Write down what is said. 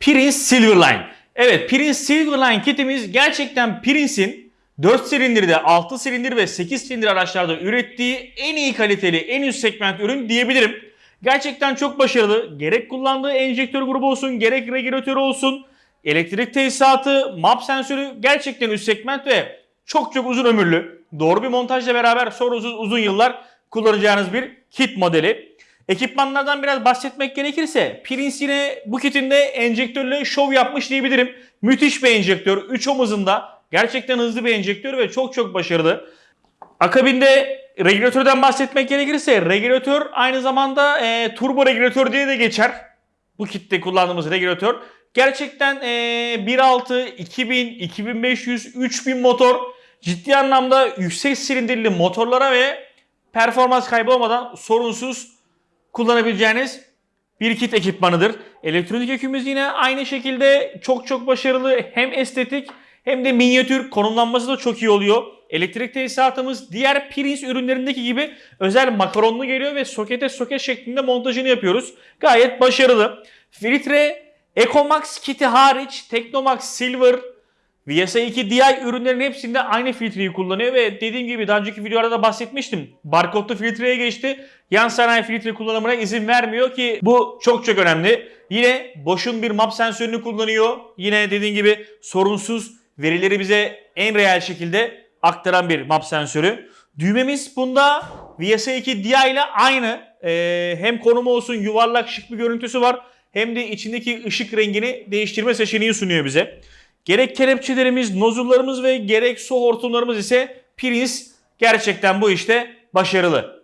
Prince Silverline. Evet Prince Silverline kitimiz gerçekten Prince'in 4 silindirde, 6 silindir ve 8 silindir araçlarda ürettiği en iyi kaliteli, en üst segment ürün diyebilirim. Gerçekten çok başarılı. Gerek kullandığı enjektör grubu olsun, gerek regülatörü olsun, elektrik tesisatı, map sensörü gerçekten üst segment ve çok çok uzun ömürlü. Doğru bir montajla beraber sorunsuz uzun yıllar kullanacağınız bir kit modeli. Ekipmanlardan biraz bahsetmek gerekirse Prince yine bu kitinde enjektörle şov yapmış diyebilirim. Müthiş bir enjektör. 3 omuzunda. Gerçekten hızlı bir enjektör ve çok çok başarılı. Akabinde regülatörden bahsetmek gerekirse regülatör aynı zamanda e, turbo regülatör diye de geçer. Bu kitte kullandığımız regülatör. Gerçekten e, 1.6, 2000, 2500, 3000 motor ciddi anlamda yüksek silindirli motorlara ve performans kaybı olmadan sorunsuz kullanabileceğiniz bir kit ekipmanıdır. Elektronik yükümüz yine aynı şekilde çok çok başarılı. Hem estetik hem de minyatür konumlanması da çok iyi oluyor. Elektrik tesisatımız diğer Prince ürünlerindeki gibi özel makaronlu geliyor ve sokete soket şeklinde montajını yapıyoruz. Gayet başarılı. Filtre Ecomax kiti hariç Technomax Silver VSA2 DI ürünlerin hepsinde aynı filtreyi kullanıyor ve dediğim gibi daha önceki videolarda da bahsetmiştim. Barkodlu filtreye geçti. Yan sanayi filtre kullanımına izin vermiyor ki bu çok çok önemli. Yine boşun bir map sensörünü kullanıyor. Yine dediğim gibi sorunsuz verileri bize en reel şekilde aktaran bir map sensörü. Düğmemiz bunda VSA2 DI ile aynı. Ee, hem konumu olsun yuvarlak şık bir görüntüsü var. Hem de içindeki ışık rengini değiştirme seçeneği sunuyor bize. Gerek kelepçelerimiz, nozullarımız ve gerek su hortumlarımız ise Prince gerçekten bu işte başarılı.